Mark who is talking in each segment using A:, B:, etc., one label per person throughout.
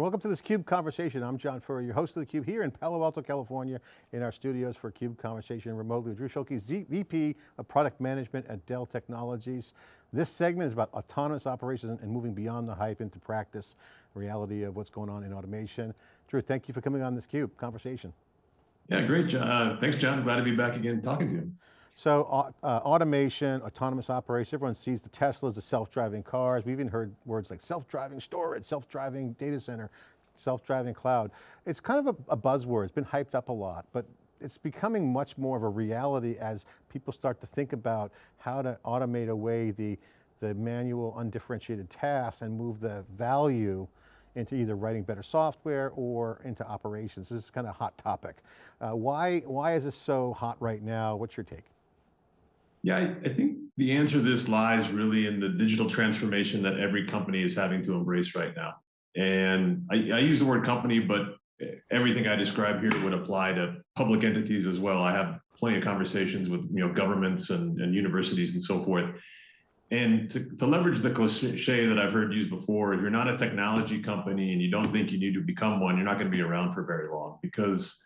A: welcome to this CUBE Conversation. I'm John Furrier, your host of theCUBE here in Palo Alto, California, in our studios for CUBE Conversation remotely Drew Schulke, VP of Product Management at Dell Technologies. This segment is about autonomous operations and moving beyond the hype into practice, reality of what's going on in automation. Drew, thank you for coming on this CUBE Conversation.
B: Yeah, great, John. Uh, thanks, John. Glad to be back again talking to you.
A: So uh, automation, autonomous operations, everyone sees the Teslas, the self-driving cars. We've even heard words like self-driving storage, self-driving data center, self-driving cloud. It's kind of a, a buzzword, it's been hyped up a lot, but it's becoming much more of a reality as people start to think about how to automate away the, the manual undifferentiated tasks and move the value into either writing better software or into operations. This is kind of a hot topic. Uh, why, why is this so hot right now? What's your take?
B: Yeah, I, I, think the answer to this lies really in the digital transformation that every company is having to embrace right now. And I, I use the word company, but everything I describe here would apply to public entities as well. I have plenty of conversations with you know governments and, and universities and so forth. And to, to leverage the cliche that I've heard used before, if you're not a technology company and you don't think you need to become one, you're not going to be around for very long because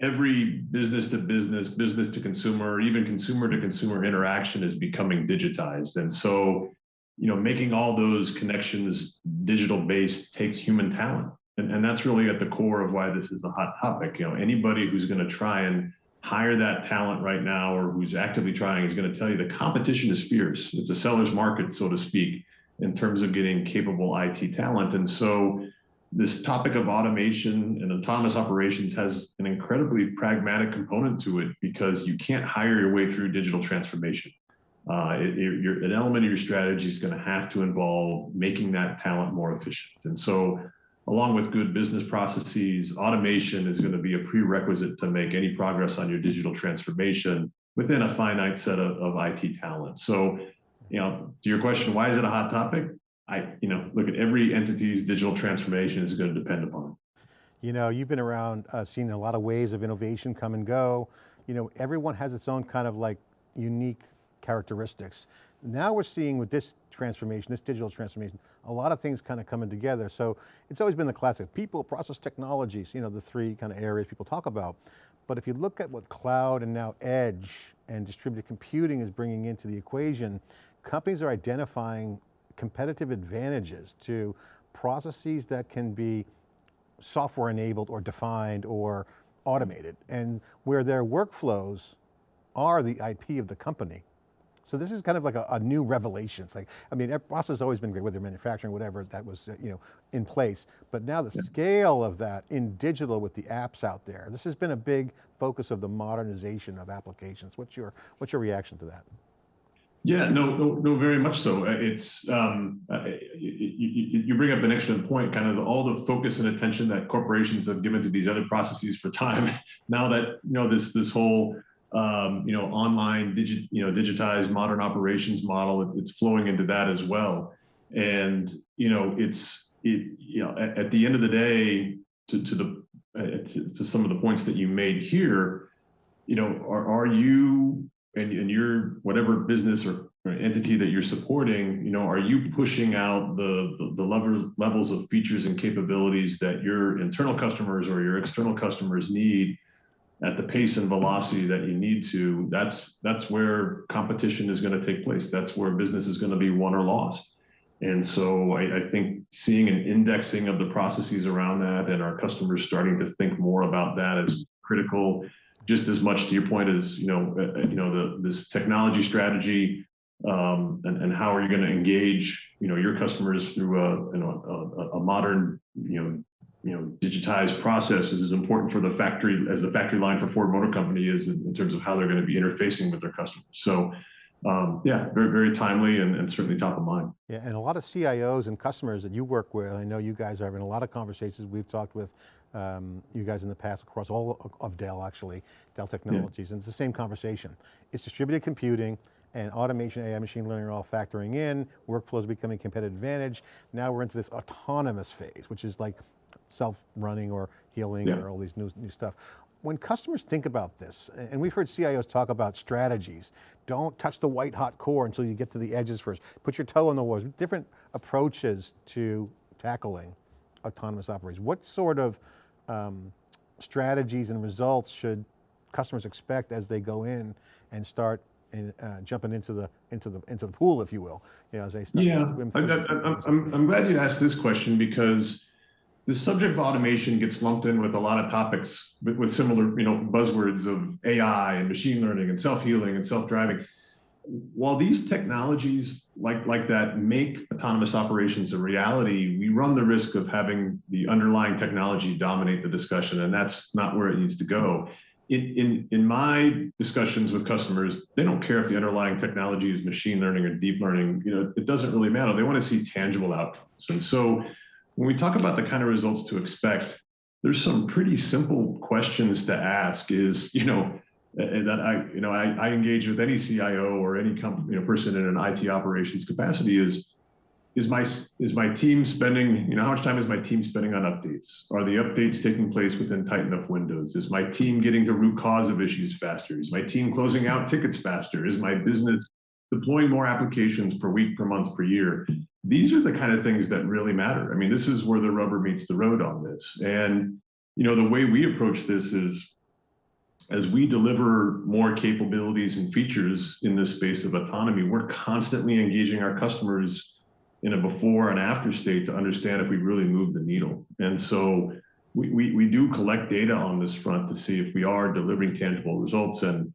B: every business to business, business to consumer, even consumer to consumer interaction is becoming digitized. And so, you know, making all those connections digital based takes human talent. And, and that's really at the core of why this is a hot topic. You know, anybody who's going to try and hire that talent right now or who's actively trying is going to tell you the competition is fierce. It's a seller's market, so to speak, in terms of getting capable IT talent. And so this topic of automation and autonomous operations has an incredibly pragmatic component to it because you can't hire your way through digital transformation. Uh, it, it, an element of your strategy is going to have to involve making that talent more efficient. And so, along with good business processes, automation is going to be a prerequisite to make any progress on your digital transformation within a finite set of, of IT talent. So, you know, to your question, why is it a hot topic? I, you know, look at every entity's digital transformation is going to depend upon.
A: You know, you've been around, uh, seen a lot of waves of innovation come and go. You know, everyone has its own kind of like unique characteristics. Now we're seeing with this transformation, this digital transformation, a lot of things kind of coming together. So it's always been the classic, people, process technologies, you know, the three kind of areas people talk about. But if you look at what cloud and now edge and distributed computing is bringing into the equation, companies are identifying competitive advantages to processes that can be software enabled or defined or automated and where their workflows are the IP of the company. So this is kind of like a, a new revelation. It's like, I mean, process has always been great, whether manufacturing, whatever, that was, you know, in place. But now the yeah. scale of that in digital with the apps out there, this has been a big focus of the modernization of applications. What's your, what's your reaction to that?
B: Yeah, no, no, no, very much so. Uh, it's um, uh, you, you, bring up an excellent point. Kind of all the focus and attention that corporations have given to these other processes for time. Now that you know this this whole um, you know online digit you know digitized modern operations model, it, it's flowing into that as well. And you know it's it you know at, at the end of the day, to to the uh, to, to some of the points that you made here, you know, are are you and, and your whatever business or, or, entity that you're supporting, you know, are you pushing out the, the, the levels levels of features and capabilities that your internal customers or your external customers need at the pace and velocity that you need to? That's that's where competition is going to take place. That's where business is going to be won or lost. And so I, I, think seeing an indexing of the processes around that and our customers starting to think more about that is critical just as much to your point as you know, uh, uh, you know the this technology strategy, um, and, and how are you going to engage you know your customers through a you know a, a modern you know you know digitized process is as important for the factory as the factory line for Ford Motor Company is in, in terms of how they're going to be interfacing with their customers. So. Um, yeah, very, very timely and, and, certainly top of mind.
A: Yeah, and a lot of CIOs and customers that you work with, I know you guys are having a lot of conversations we've talked with um, you guys in the past across all of Dell actually, Dell Technologies, yeah. and it's the same conversation. It's distributed computing and automation, AI, machine learning are all factoring in, workflows becoming competitive advantage. Now we're into this autonomous phase, which is like self-running or healing yeah. or all these new, new stuff. When customers think about this, and we've heard CIOs talk about strategies, don't touch the white hot core until you get to the edges first. Put your toe in the water, different approaches to tackling autonomous operations? What sort of um, strategies and results should customers expect as they go in and start in, uh, jumping into the into the into the pool, if you will? You know, as they start
B: Yeah, I,
A: through
B: I,
A: these
B: I'm. I'm, I'm glad you asked this question because the subject of automation gets lumped in with a lot of topics with, with similar, you know, buzzwords of AI and machine learning and self-healing and self-driving. While these technologies like, like that make autonomous operations a reality, we run the risk of having the underlying technology dominate the discussion, and that's not where it needs to go. In, in, in my discussions with customers, they don't care if the underlying technology is machine learning or deep learning. You know, it doesn't really matter. They want to see tangible outcomes. And so when we talk about the kind of results to expect, there's some pretty simple questions to ask is, you know, that I, you know, I, I engage with any CIO or any company, you know, person in an IT operations capacity is, is my, is my team spending, you know, how much time is my team spending on updates? Are the updates taking place within tight enough windows? Is my team getting to root cause of issues faster? Is my team closing out tickets faster? Is my business deploying more applications per week, per month, per year? These are the kind of things that really matter. I mean, this is where the rubber meets the road on this. And, you know, the way we approach this is as we deliver more capabilities and features in this space of autonomy, we're constantly engaging our customers in a before and after state to understand if we really move the needle. And so we, we, we do collect data on this front to see if we are delivering tangible results. And,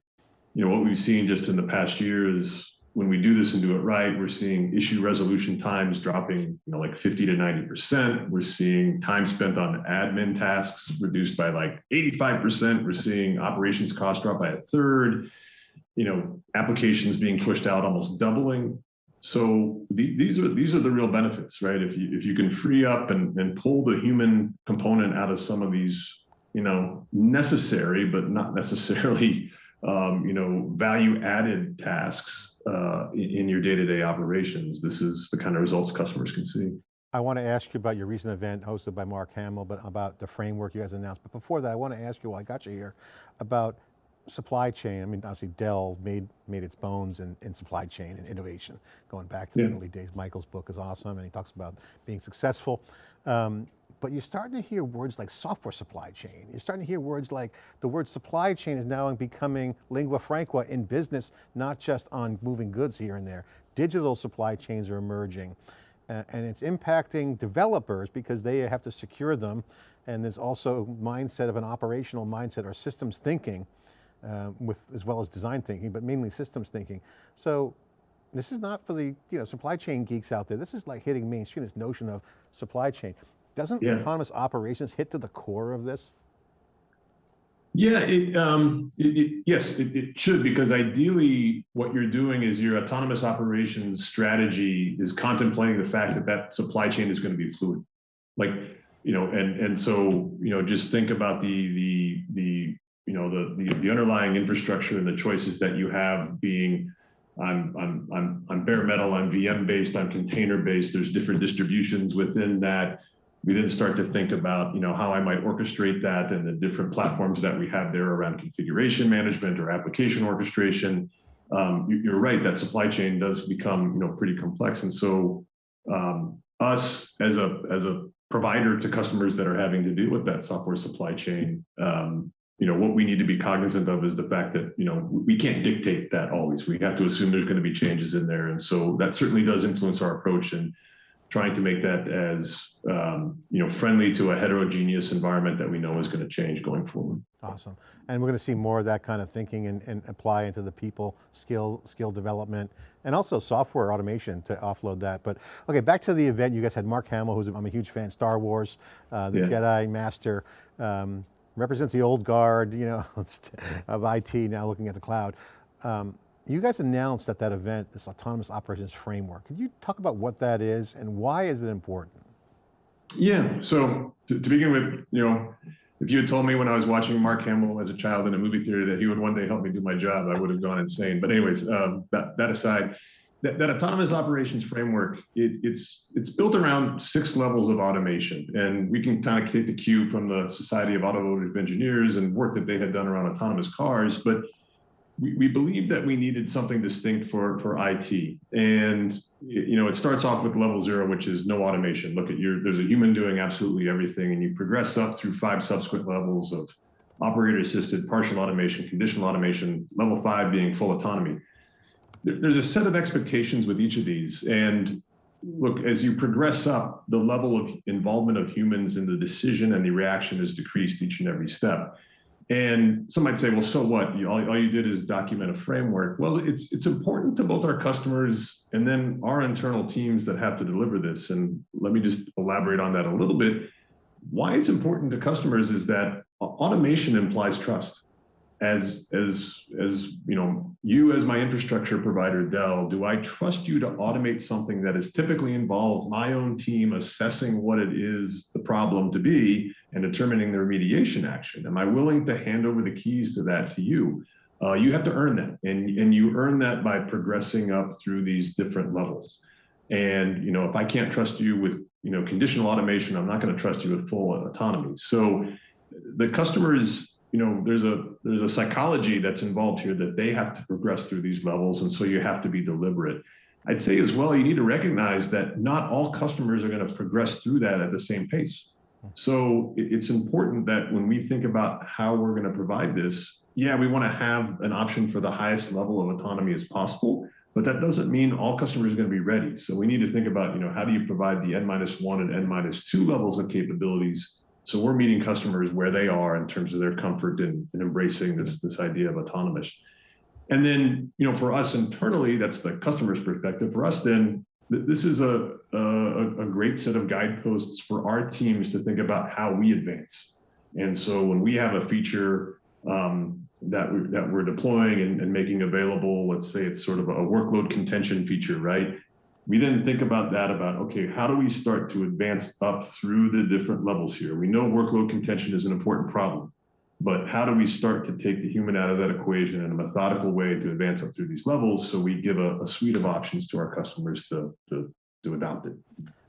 B: you know, what we've seen just in the past year is when we do this and do it right, we're seeing issue resolution times dropping, you know, like 50 to 90%. We're seeing time spent on admin tasks reduced by like 85%. We're seeing operations cost drop by a third, you know, applications being pushed out almost doubling. So the, these are these are the real benefits, right? If you if you can free up and, and pull the human component out of some of these, you know, necessary but not necessarily um, you know, value added tasks uh, in, your day-to-day operations. This is the kind of results customers can see.
A: I want to ask you about your recent event hosted by Mark Hamill, but about the framework you guys announced. But before that, I want to ask you, while I got you here, about supply chain. I mean, obviously Dell made, made its bones in, in supply chain and innovation, going back to
B: Yeah.
A: the early days. Michael's book is awesome, and he talks about being successful. Um, but you're starting to hear words like software supply chain. You're starting to hear words like the word supply chain is now becoming lingua franca in business, not just on moving goods here and there. Digital supply chains are emerging. Uh, and it's impacting developers because they have to secure them. And there's also mindset of an operational mindset or systems thinking uh, with, as well as design thinking, but mainly systems thinking. So this is not for the you know, supply chain geeks out there. This is like hitting mainstream, this notion of supply chain. Doesn't
B: Yeah.
A: autonomous operations hit to the core of this?
B: Yeah, it, um, it, it, yes, it, it should because ideally, what you're doing is your autonomous operations strategy is contemplating the fact that that supply chain is going to be fluid, like you know, and and so you know, just think about the the the you know the the, the underlying infrastructure and the choices that you have being I'm I'm I'm I'm bare metal, I'm VM based, I'm container based. There's different distributions within that. We then start to think about, you know, how I might orchestrate that and the different platforms that we have there around configuration management or application orchestration. Um, you, you're right, that supply chain does become, you know, pretty complex. And so um, us as a as a provider to customers that are having to deal with that software supply chain, um, you know, what we need to be cognizant of is the fact that, you know, we can't dictate that always. We have to assume there's going to be changes in there. And so that certainly does influence our approach and trying to make that as, um, you know, friendly to a heterogeneous environment that we know is going to change going forward.
A: Awesome. And we're going to see more of that kind of thinking and, and apply into the people skill, skill development and also software automation to offload that. But okay, back to the event. You guys had Mark Hamill, who's, I'm a huge fan, Star Wars, uh, the
B: Yeah.
A: Jedi Master, um, represents the old guard, you know, of IT now looking at the cloud. Um, you guys announced at that event, this autonomous operations framework. Could you talk about what that is and why is it important?
B: Yeah. So to, to begin with, you know, if you had told me when I was watching Mark Hamill as a child in a movie theater that he would one day help me do my job, I would have gone insane. But anyways, um, that that aside, that, that autonomous operations framework, it, it's it's built around six levels of automation, and we can kind of take the cue from the Society of Automotive Engineers and work that they had done around autonomous cars. But we, we believed that we needed something distinct for, for IT. And, you know, it starts off with level zero, which is no automation. Look at your, there's a human doing absolutely everything. And you progress up through five subsequent levels of operator assisted, partial automation, conditional automation, level five being full autonomy. There's a set of expectations with each of these. And look, as you progress up, the level of involvement of humans in the decision and the reaction is decreased each and every step. And some might say, well, so what? You, all, all you did is document a framework. Well, it's it's important to both our customers and then our internal teams that have to deliver this. And let me just elaborate on that a little bit. Why it's important to customers is that automation implies trust as as as you know you as my infrastructure provider dell do i trust you to automate something that is typically involved my own team assessing what it is the problem to be and determining the remediation action? Am i willing to hand over the keys to that to you? Uh, you have to earn that and and you earn that by progressing up through these different levels. And you know if i can't trust you with you know conditional automation i'm not going to trust you with full autonomy. So the customers you know there's a there's a psychology that's involved here that they have to progress through these levels and so you have to be deliberate. I'd say as well you need to recognize that not all customers are going to progress through that at the same pace. So it's important that when we think about how we're going to provide this yeah we want to have an option for the highest level of autonomy as possible but that doesn't mean all customers are going to be ready. So we need to think about you know how do you provide the n minus one and n minus two levels of capabilities so we're meeting customers where they are in terms of their comfort in, in embracing this, this idea of autonomous. And then, you know, for us internally, that's the customer's perspective. For us, then, this is a, a, a great set of guideposts for our teams to think about how we advance. And so when we have a feature um, that, we, that we're deploying and, and making available, let's say it's sort of a workload contention feature, right? We then think about that about okay how do we start to advance up through the different levels here? We know workload contention is an important problem but how do we start to take the human out of that equation in a methodical way to advance up through these levels so we give a, a suite of options to our customers to, to, to adopt it?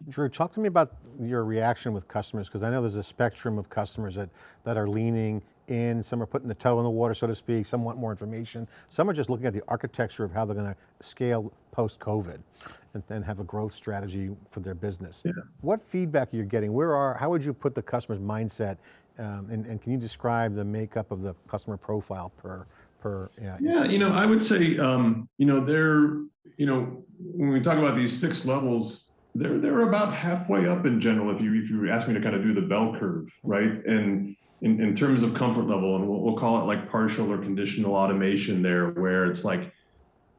A: Drew, talk to me about your reaction with customers, because I know there's a spectrum of customers that, that are leaning in, some are putting the toe in the water, so to speak, some want more information. Some are just looking at the architecture of how they're going to scale post-COVID and then have a growth strategy for their business. Yeah. What feedback are you getting? Where are, how would you put the customer's mindset um, and, and, can you describe the makeup of the customer profile per, per?
B: Yeah, yeah you know, I would say, um, you know, they're, you know, when we talk about these six levels, they're, they're about halfway up in general. If you, if you ask me to kind of do the bell curve, right? And in, in terms of comfort level, and we'll, we'll call it like partial or conditional automation there, where it's like,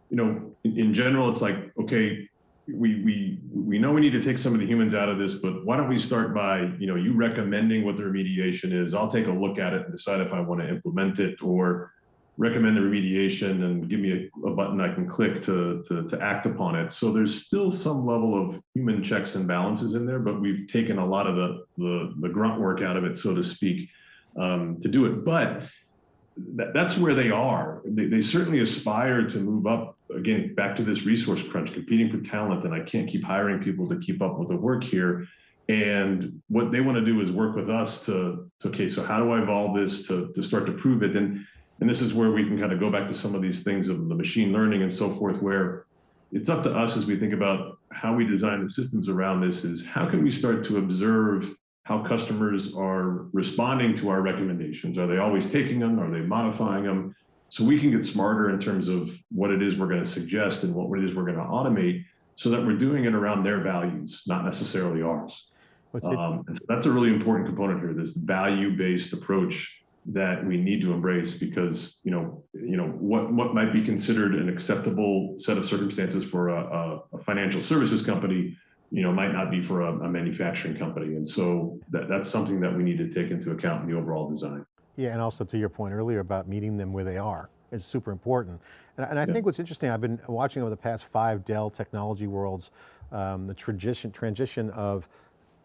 B: you know, in, in general, it's like, okay, we we we know we need to take some of the humans out of this, but why don't we start by you know you recommending what the remediation is? I'll take a look at it and decide if I want to implement it or recommend the remediation and give me a, a button I can click to, to to act upon it. So there's still some level of human checks and balances in there, but we've taken a lot of the the, the grunt work out of it, so to speak, um, to do it. But that, that's where they are. They, they certainly aspire to move up again, back to this resource crunch, competing for talent, and I can't keep hiring people to keep up with the work here. And what they want to do is work with us to, to okay, so how do I evolve this to, to start to prove it? And, and this is where we can kind of go back to some of these things of the machine learning and so forth, where it's up to us as we think about how we design the systems around this is how can we start to observe how customers are responding to our recommendations? Are they always taking them? Are they modifying them? so we can get smarter in terms of what it is we're going to suggest and what it is we're going to automate so that we're doing it around their values, not necessarily ours. Um, so that's a really important component here, this value-based approach that we need to embrace because, you know, you know what, what might be considered an acceptable set of circumstances for a, a, a financial services company, you know, might not be for a, a manufacturing company. And so that, that's something that we need to take into account in the overall design.
A: Yeah, and also to your point earlier about meeting them where they are is super important. And, and I yeah. think what's interesting, I've been watching over the past five Dell Technology Worlds, um, the transition, transition of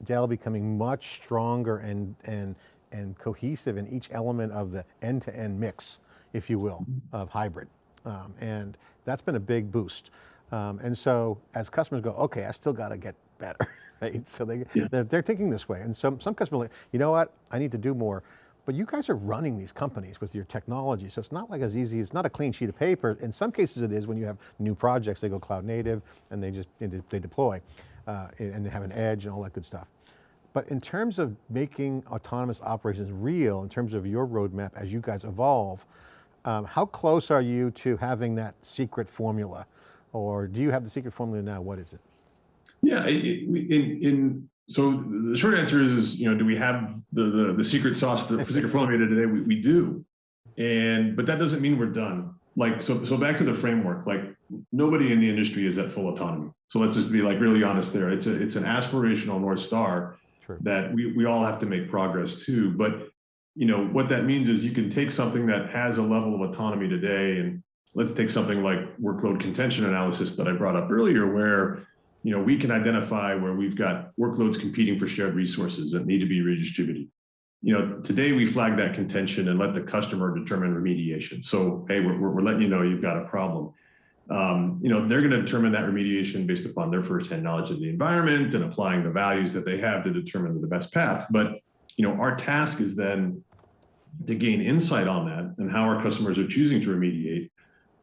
A: Dell becoming much stronger and, and, and cohesive in each element of the end-to-end -end mix, if you will, mm-hmm. of hybrid. Um, and that's been a big boost. Um, and so as customers go, okay, I still got to get better, right? So they, yeah. they're, they're, thinking this way. And some, some customers are like, you know what, I need to do more But you guys are running these companies with your technology, so it's not like as easy, it's not a clean sheet of paper. In some cases it is when you have new projects, they go cloud native and they just, they deploy uh, and they have an edge and all that good stuff. But in terms of making autonomous operations real, in terms of your roadmap as you guys evolve, um, how close are you to having that secret formula? Or do you have the secret formula now? What is it?
B: Yeah, in, in so the short answer is, is you know, do we have the the, the secret sauce, the secret formula today? We, we do, and but that doesn't mean we're done. Like so, so back to the framework. Like nobody in the industry is at full autonomy. So let's just be like really honest there. It's a it's an aspirational north star True. that we we all have to make progress to. But you know what that means is you can take something that has a level of autonomy today, and let's take something like workload contention analysis that I brought up earlier, where you know, we can identify where we've got workloads competing for shared resources that need to be redistributed. You know, today we flag that contention and let the customer determine remediation. So, hey, we're, we're letting you know you've got a problem. Um, you know, they're going to determine that remediation based upon their firsthand knowledge of the environment and applying the values that they have to determine the best path. But, you know, our task is then to gain insight on that and how our customers are choosing to remediate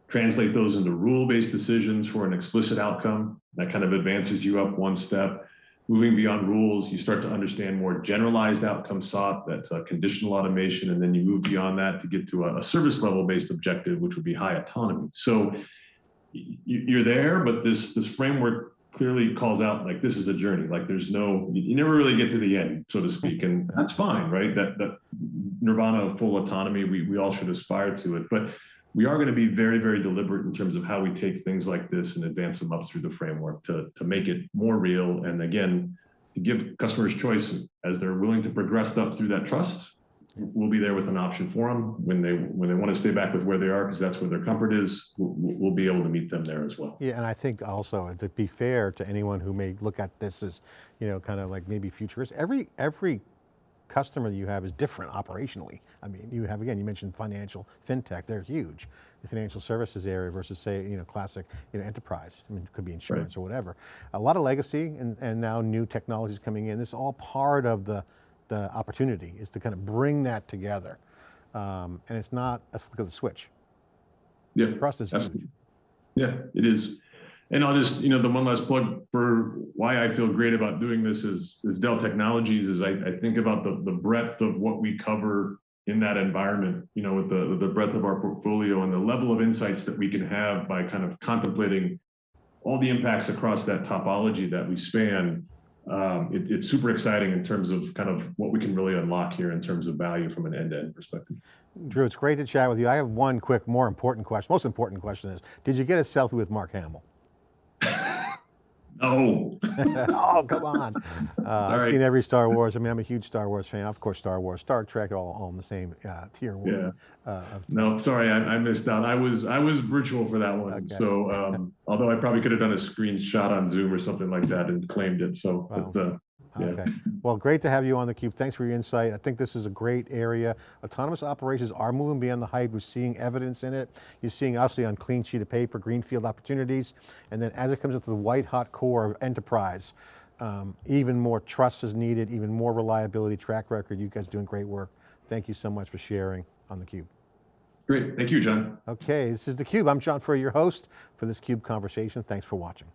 B: translate those into rule-based decisions for an explicit outcome. That kind of advances you up one step. Moving beyond rules, you start to understand more generalized outcome sought, that's a conditional automation, and then you move beyond that to get to a, a service level based objective, which would be high autonomy. So you're there, but this, this framework clearly calls out like this is a journey like there's no you never really get to the end so to speak and that's fine right that that nirvana of full autonomy we, we all should aspire to it but we are going to be very, very deliberate in terms of how we take things like this and advance them up through the framework to, to make it more real. And again, to give customers choice as they're willing to progress up through that trust. We'll be there with an option for them when they when they want to stay back with where they are because that's where their comfort is. We'll, we'll be able to meet them there as well.
A: Yeah, and I think also to be fair to anyone who may look at this as, you know, kind of like maybe futurist. Every every customer that you have is different operationally. I mean, you have, again, you mentioned financial, fintech, they're huge. The financial services area versus say, you know, classic you know, enterprise. I mean, it could be insurance right. or whatever. A lot of legacy and, and now new technologies coming in. This is all part of the, the opportunity is to kind of bring that together. Um, and it's not a flick of the switch.
B: Yeah.
A: Trust is huge.
B: Yeah, it is. And I'll just, you know, the one last plug for why I feel great about doing this is, is Dell Technologies is I, I think about the, the breadth of what we cover in that environment, you know, with the, the breadth of our portfolio and the level of insights that we can have by kind of contemplating all the impacts across that topology that we span. Um, it, it's super exciting in terms of kind of what we can really unlock here in terms of value from an end-to-end -end perspective.
A: Drew, it's great to chat with you. I have one quick, more important question. Most important question is, did you get a selfie with Mark Hamill?
B: No.
A: oh, come on. Uh, I've right. seen every Star Wars. I mean, I'm a huge Star Wars fan. Of course, Star Wars, Star Trek, all, all in the same uh, tier one.
B: Yeah. Uh, no, sorry, I, I, missed out. I was I was virtual for that one. Okay. So, um, although I probably could have done a screenshot on Zoom or something like that and claimed it. So, wow. but uh.
A: Okay. Well, great to have you on theCUBE. Thanks for your insight. I think this is a great area. Autonomous operations are moving beyond the hype. We're seeing evidence in it. You're seeing obviously on clean sheet of paper, greenfield opportunities. And then as it comes into the white hot core of enterprise, um, even more trust is needed, even more reliability, track record. You guys doing great work. Thank you so much for sharing on theCUBE.
B: Great, thank you, John.
A: Okay, this is theCUBE. I'm John Furrier, your host for this CUBE conversation. Thanks for watching.